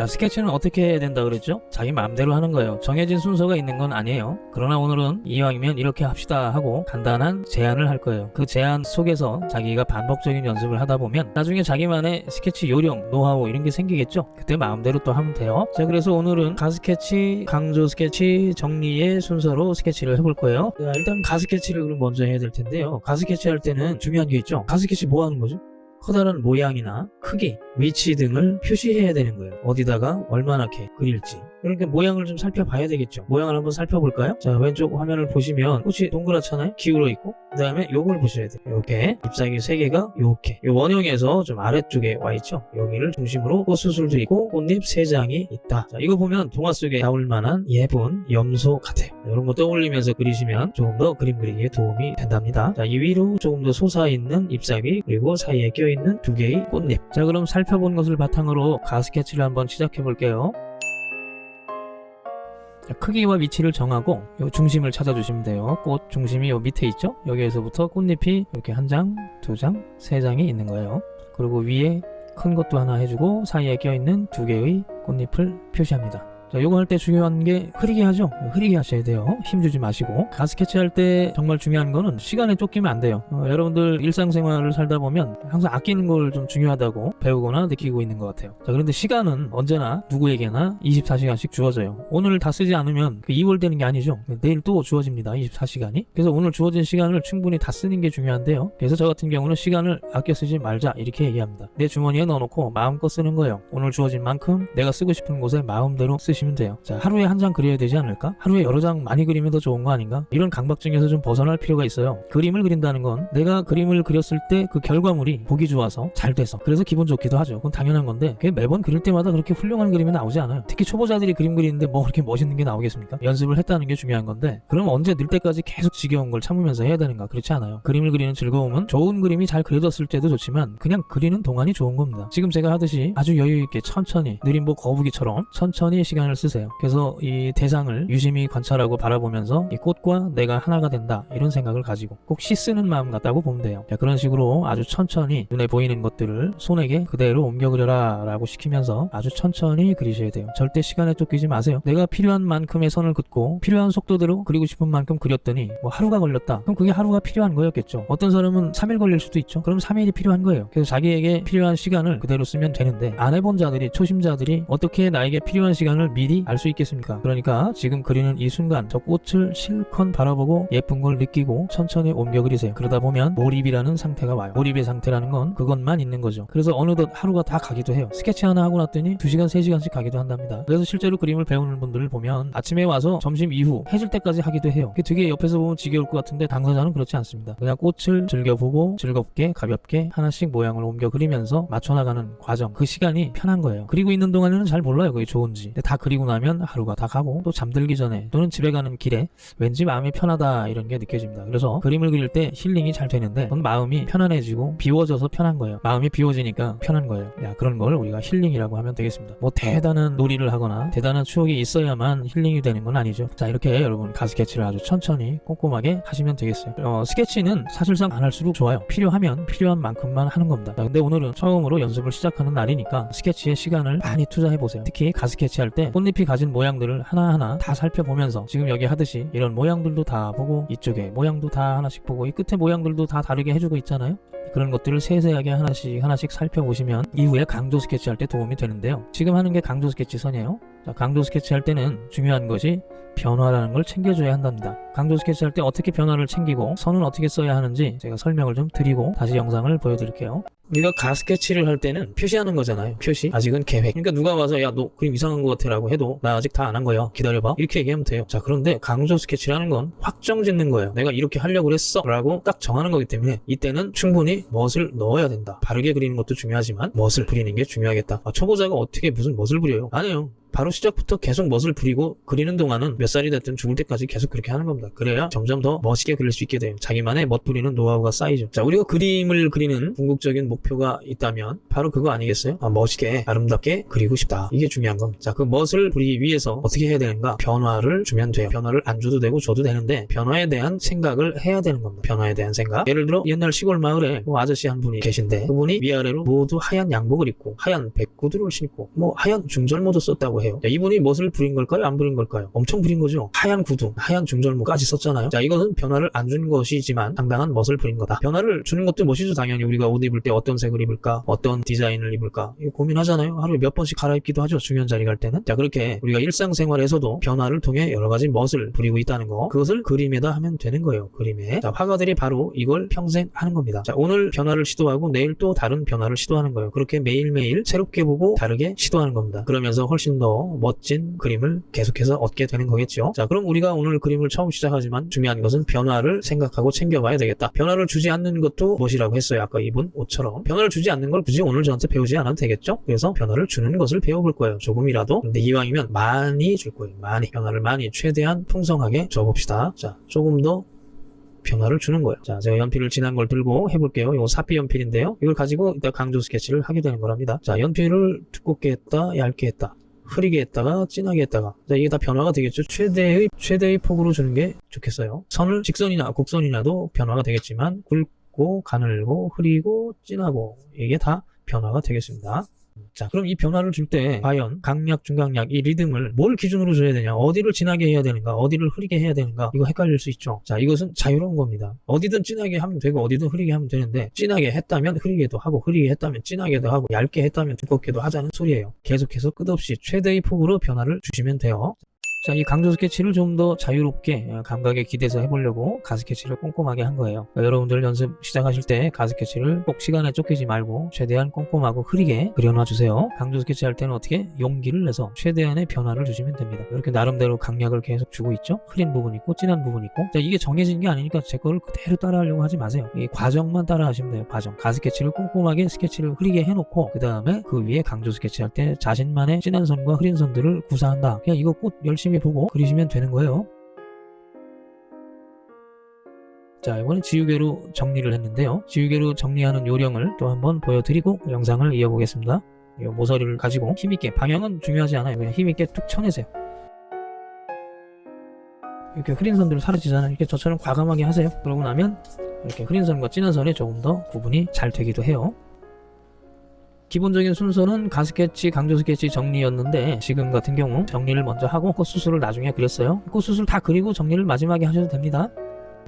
자 스케치는 어떻게 해야 된다 그랬죠? 자기 마음대로 하는 거예요. 정해진 순서가 있는 건 아니에요. 그러나 오늘은 이왕이면 이렇게 합시다 하고 간단한 제안을 할 거예요. 그 제안 속에서 자기가 반복적인 연습을 하다 보면 나중에 자기만의 스케치 요령, 노하우 이런 게 생기겠죠? 그때 마음대로 또 하면 돼요. 자 그래서 오늘은 가스케치, 강조 스케치, 정리의 순서로 스케치를 해볼 거예요. 자, 일단 가스케치를 그럼 먼저 해야 될 텐데요. 가스케치 할 때는 중요한 게 있죠. 가스케치 뭐 하는 거죠? 커다란 모양이나 크기, 위치 등을 표시해야 되는 거예요. 어디다가 얼마나 이렇게 그릴지. 그러니까 모양을 좀 살펴봐야 되겠죠. 모양을 한번 살펴볼까요? 자, 왼쪽 화면을 보시면 꽃이 동그랗잖아요? 기울어 있고. 그 다음에 요걸 보셔야 돼요. 이렇게 잎사귀 3개가 요렇게. 요 원형에서 좀 아래쪽에 와 있죠? 여기를 중심으로 꽃수술도 있고 꽃잎 3장이 있다. 자, 이거 보면 동화 속에 나올 만한 예쁜 염소 같아요. 이런 거 떠올리면서 그리시면 조금 더 그림 그리기에 도움이 된답니다. 자, 이 위로 조금 더 솟아있는 잎사귀 그리고 사이에 껴 있는 두 개의 꽃잎. 자, 그럼 살펴본 것을 바탕으로 가스케치를 한번 시작해 볼게요. 자, 크기와 위치를 정하고 요 중심을 찾아주시면 돼요. 꽃 중심이 요 밑에 있죠? 여기에서부터 꽃잎이 이렇게 한 장, 두 장, 세 장이 있는 거예요. 그리고 위에 큰 것도 하나 해주고 사이에 껴있는 두 개의 꽃잎을 표시합니다. 자, 요거 할 때 중요한 게 흐리게 하죠? 흐리게 하셔야 돼요. 힘주지 마시고. 가스케치 할 때 정말 중요한 거는 시간에 쫓기면 안 돼요. 어, 여러분들 일상생활을 살다 보면 항상 아끼는 걸 좀 중요하다고 배우거나 느끼고 있는 것 같아요. 자, 그런데 시간은 언제나 누구에게나 24시간씩 주어져요. 오늘 다 쓰지 않으면 그 2월 되는 게 아니죠. 내일 또 주어집니다. 24시간이. 그래서 오늘 주어진 시간을 충분히 다 쓰는 게 중요한데요. 그래서 저 같은 경우는 시간을 아껴 쓰지 말자 이렇게 얘기합니다. 내 주머니에 넣어놓고 마음껏 쓰는 거예요. 오늘 주어진 만큼 내가 쓰고 싶은 곳에 마음대로 쓰시 보시면 돼요. 자, 하루에 한 장 그려야 되지 않을까? 하루에 여러 장 많이 그리면 더 좋은 거 아닌가? 이런 강박증에서 좀 벗어날 필요가 있어요. 그림을 그린다는 건 내가 그림을 그렸을 때 그 결과물이 보기 좋아서 잘 돼서 그래서 기분 좋기도 하죠. 그건 당연한 건데 그게 매번 그릴 때마다 그렇게 훌륭한 그림이 나오지 않아요. 특히 초보자들이 그림 그리는데 뭐 그렇게 멋있는 게 나오겠습니까? 연습을 했다는 게 중요한 건데 그럼 언제 늘 때까지 계속 지겨운 걸 참으면서 해야 되는가? 그렇지 않아요. 그림을 그리는 즐거움은 좋은 그림이 잘 그려졌을 때도 좋지만 그냥 그리는 동안이 좋은 겁니다. 지금 제가 하듯이 아주 여유 있게 천천히 느린 뭐 거북이처럼 천천히 시간을 쓰세요. 그래서 이 대상을 유심히 관찰하고 바라보면서 이 꽃과 내가 하나가 된다 이런 생각을 가지고 꼭 시 쓰는 마음 같다고 보면 돼요. 자, 그런 식으로 아주 천천히 눈에 보이는 것들을 손에게 그대로 옮겨 그려라 라고 시키면서 아주 천천히 그리셔야 돼요. 절대 시간에 쫓기지 마세요. 내가 필요한 만큼의 선을 긋고 필요한 속도대로 그리고 싶은 만큼 그렸더니 뭐 하루가 걸렸다. 그럼 그게 하루가 필요한 거였겠죠. 어떤 사람은 3일 걸릴 수도 있죠. 그럼 3일이 필요한 거예요. 그래서 자기에게 필요한 시간을 그대로 쓰면 되는데 안 해본 자들이 초심자들이 어떻게 나에게 필요한 시간을 미리 알 수 있겠습니까? 그러니까 지금 그리는 이 순간 저 꽃을 실컷 바라보고 예쁜 걸 느끼고 천천히 옮겨 그리세요. 그러다 보면 몰입이라는 상태가 와요. 몰입의 상태라는 건 그것만 있는 거죠. 그래서 어느덧 하루가 다 가기도 해요. 스케치 하나 하고 났더니 2시간, 3시간씩 가기도 한답니다. 그래서 실제로 그림을 배우는 분들을 보면 아침에 와서 점심 이후 해질 때까지 하기도 해요. 그게 되게 옆에서 보면 지겨울 것 같은데 당사자는 그렇지 않습니다. 그냥 꽃을 즐겨보고 즐겁게 가볍게 하나씩 모양을 옮겨 그리면서 맞춰나가는 과정 그 시간이 편한 거예요. 그리고 있는 동안에는 잘 몰라요. 그게 좋은지. 근데 다 그리 고 나면 하루가 다 가고 또 잠들기 전에 또는 집에 가는 길에 왠지 마음이 편하다 이런 게 느껴집니다. 그래서 그림을 그릴 때 힐링이 잘 되는데 그건 마음이 편안해지고 비워져서 편한 거예요. 마음이 비워지니까 편한 거예요. 야 그런 걸 우리가 힐링이라고 하면 되겠습니다. 뭐 대단한 놀이를 하거나 대단한 추억이 있어야만 힐링이 되는 건 아니죠. 자 이렇게 여러분 가스케치를 아주 천천히 꼼꼼하게 하시면 되겠어요. 어, 스케치는 사실상 안 할수록 좋아요. 필요하면 필요한 만큼만 하는 겁니다. 자, 근데 오늘은 처음으로 연습을 시작하는 날이니까 스케치에 시간을 많이 투자해 보세요. 특히 가스케치 할때 꽃잎이 가진 모양들을 하나하나 다 살펴보면서 지금 여기 하듯이 이런 모양들도 다 보고 이쪽에 모양도 다 하나씩 보고 이 끝에 모양들도 다 다르게 해주고 있잖아요. 그런 것들을 세세하게 하나씩 하나씩 살펴보시면 이후에 강조 스케치 할 때 도움이 되는데요. 지금 하는 게 강조 스케치 선이에요. 자, 강조 스케치 할 때는 중요한 것이 변화라는 걸 챙겨줘야 한답니다. 강조 스케치 할 때 어떻게 변화를 챙기고 선은 어떻게 써야 하는지 제가 설명을 좀 드리고 다시 영상을 보여드릴게요. 우리가 가 스케치를 할 때는 표시하는 거잖아요. 표시. 아직은 계획. 그러니까 누가 와서 야 너 그림 이상한 것 같아 라고 해도 나 아직 다 안 한 거야. 기다려봐. 이렇게 얘기하면 돼요. 자 그런데 강조 스케치라는 건 확정 짓는 거예요. 내가 이렇게 하려고 그랬어 라고 딱 정하는 거기 때문에 이때는 충분히 멋을 넣어야 된다. 바르게 그리는 것도 중요하지만 멋을 그리는 게 중요하겠다. 아, 초보자가 어떻게 무슨 멋을 그려요? 아니에요. 바로 시작부터 계속 멋을 부리고 그리는 동안은 몇 살이 됐든 죽을 때까지 계속 그렇게 하는 겁니다. 그래야 점점 더 멋있게 그릴 수 있게 돼요. 자기만의 멋 부리는 노하우가 쌓이죠. 자, 우리가 그림을 그리는 궁극적인 목표가 있다면 바로 그거 아니겠어요? 아, 멋있게 아름답게 그리고 싶다. 이게 중요한 겁니다. 자, 그 멋을 부리기 위해서 어떻게 해야 되는가? 변화를 주면 돼요. 변화를 안 줘도 되고 줘도 되는데 변화에 대한 생각을 해야 되는 겁니다. 변화에 대한 생각. 예를 들어 옛날 시골 마을에 뭐 아저씨 한 분이 계신데 그분이 위아래로 모두 하얀 양복을 입고 하얀 백구두를 신고 뭐 하얀 중절모도 썼다고 해요. 자, 이분이 멋을 부린 걸까요? 안 부린 걸까요? 엄청 부린 거죠. 하얀 구두, 하얀 중절모까지 썼잖아요. 자, 이것은 변화를 안 준 것이지만 상당한 멋을 부린 거다. 변화를 주는 것도 멋이죠. 당연히 우리가 옷 입을 때 어떤 색을 입을까, 어떤 디자인을 입을까 고민하잖아요. 하루에 몇 번씩 갈아입기도 하죠. 중요한 자리 갈 때는. 자, 그렇게 우리가 일상생활에서도 변화를 통해 여러 가지 멋을 부리고 있다는 거. 그것을 그림에다 하면 되는 거예요. 그림에. 자, 화가들이 바로 이걸 평생 하는 겁니다. 자, 오늘 변화를 시도하고 내일 또 다른 변화를 시도하는 거예요. 그렇게 매일매일 새롭게 보고 다르게 시도하는 겁니다. 그러면서 훨씬 더 멋진 그림을 계속해서 얻게 되는 거겠죠. 자, 그럼 우리가 오늘 그림을 처음 시작하지만 중요한 것은 변화를 생각하고 챙겨봐야 되겠다. 변화를 주지 않는 것도 멋이라고 했어요. 아까 입은 옷처럼. 변화를 주지 않는 걸 굳이 오늘 저한테 배우지 않아도 되겠죠? 그래서 변화를 주는 것을 배워볼 거예요. 조금이라도. 근데 이왕이면 많이 줄 거예요. 많이. 변화를 많이 최대한 풍성하게 줘봅시다. 자, 조금 더 변화를 주는 거예요. 자, 제가 연필을 진한 걸 들고 해볼게요. 이거 사피 연필인데요. 이걸 가지고 이따 강조 스케치를 하게 되는 거랍니다. 자, 연필을 두껍게 했다, 얇게 했다. 흐리게 했다가 진하게 했다가. 자, 이게 다 변화가 되겠죠. 최대의 최대의 폭으로 주는 게 좋겠어요. 선을 직선이나 곡선이나도 변화가 되겠지만 굵고 가늘고 흐리고 진하고 이게 다 변화가 되겠습니다 자 그럼 이 변화를 줄 때 과연 강약 중강약 이 리듬을 뭘 기준으로 줘야 되냐? 어디를 진하게 해야 되는가? 어디를 흐리게 해야 되는가? 이거 헷갈릴 수 있죠. 자 이것은 자유로운 겁니다. 어디든 진하게 하면 되고 어디든 흐리게 하면 되는데 진하게 했다면 흐리게도 하고 흐리게 했다면 진하게도 하고 얇게 했다면 두껍게도 하자는 소리예요. 계속해서 끝없이 최대의 폭으로 변화를 주시면 돼요 자, 이 강조 스케치를 좀 더 자유롭게 어, 감각에 기대서 해보려고 가스케치를 꼼꼼하게 한 거예요. 그러니까 여러분들 연습 시작하실 때 가스케치를 꼭 시간에 쫓기지 말고 최대한 꼼꼼하고 흐리게 그려놔 주세요. 강조 스케치 할 때는 어떻게 용기를 내서 최대한의 변화를 주시면 됩니다. 이렇게 나름대로 강약을 계속 주고 있죠. 흐린 부분 있고 진한 부분 있고 자, 이게 정해진 게 아니니까 제 거를 그대로 따라하려고 하지 마세요. 이 과정만 따라 하시면 돼요. 과정. 가스케치를 꼼꼼하게 스케치를 흐리게 해놓고 그 다음에 그 위에 강조 스케치 할 때 자신만의 진한 선과 흐린 선들을 구사한다. 그냥 이거 꼭 열심히 보고 그리시면 되는 거예요. 자 이번엔 지우개로 정리를 했는데요. 지우개로 정리하는 요령을 또 한번 보여드리고 영상을 이어보겠습니다. 이 모서리를 가지고 힘있게 방향은 중요하지 않아요. 그냥 힘있게 툭 쳐내세요. 이렇게 흐린 선들을 사라지잖아요. 이렇게 저처럼 과감하게 하세요. 그러고 나면 이렇게 흐린 선과 진한 선이 조금 더 구분이 잘 되기도 해요. 기본적인 순서는 가스케치, 강조 스케치 정리였는데 지금 같은 경우 정리를 먼저 하고 꽃수술을 나중에 그렸어요. 꽃수술 다 그리고 정리를 마지막에 하셔도 됩니다.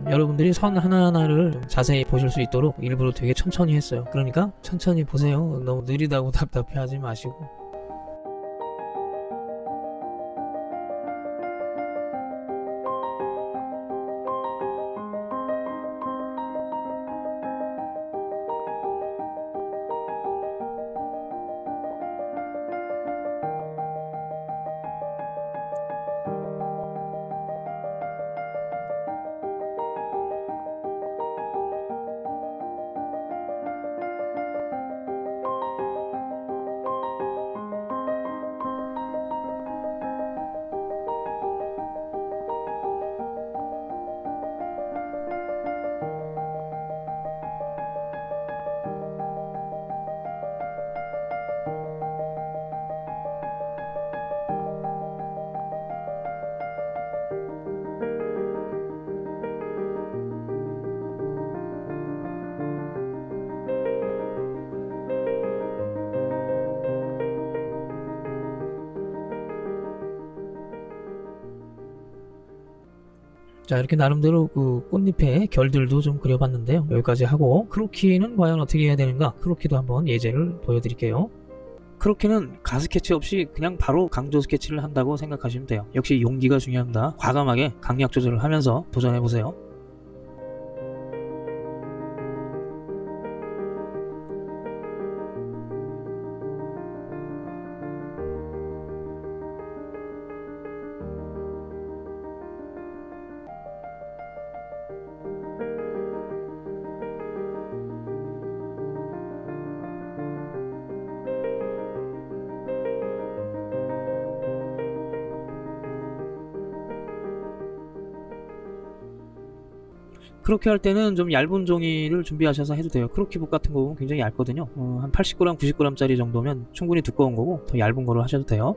여러분들이 선 하나하나를 좀 자세히 보실 수 있도록 일부러 되게 천천히 했어요. 그러니까 천천히 보세요. 너무 느리다고 답답해 하지 마시고. 자 이렇게 나름대로 그 꽃잎의 결들도 좀 그려봤는데요. 여기까지 하고 크로키는 과연 어떻게 해야 되는가? 크로키도 한번 예제를 보여드릴게요. 크로키는 가스케치 없이 그냥 바로 강조 스케치를 한다고 생각하시면 돼요. 역시 용기가 중요합니다. 과감하게 강약 조절을 하면서 도전해보세요 그렇게 할 때는 좀 얇은 종이를 준비하셔서 해도 돼요. 크로키북 같은 거 보면 굉장히 얇거든요. 어, 한 80g, 90g짜리 정도면 충분히 두꺼운 거고 더 얇은 거로 하셔도 돼요.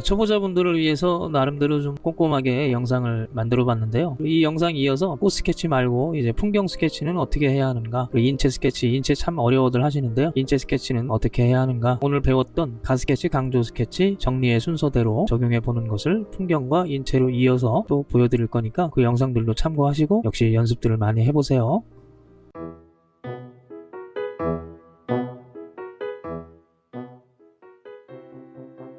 초보자분들을 위해서 나름대로 좀 꼼꼼하게 영상을 만들어 봤는데요. 이 영상 이어서 꽃 스케치 말고 이제 풍경 스케치는 어떻게 해야 하는가 인체 스케치, 인체 참 어려워들 하시는데요. 인체 스케치는 어떻게 해야 하는가 오늘 배웠던 가스케치, 강조 스케치 정리의 순서대로 적용해 보는 것을 풍경과 인체로 이어서 또 보여드릴 거니까 그 영상들도 참고하시고 역시 연습들을 많이 해보세요.